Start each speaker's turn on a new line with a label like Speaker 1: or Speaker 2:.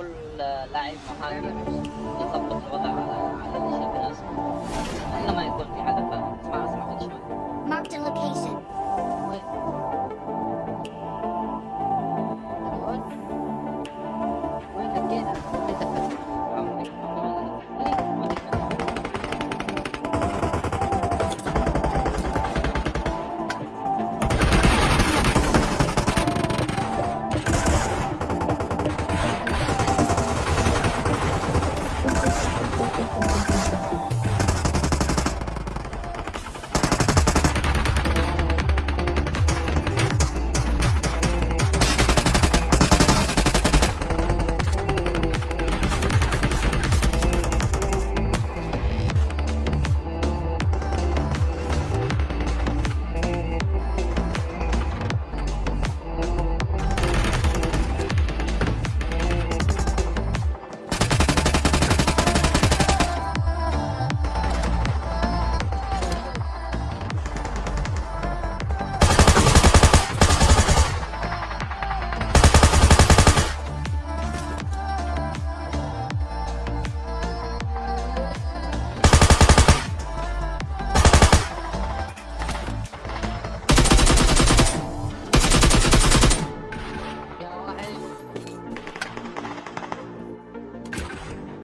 Speaker 1: كل لاعب محاكم يضبط الوضع على على الشيء المناسب الا ما يكون في حدث اسمع أسمع خد شوي
Speaker 2: Marked a location.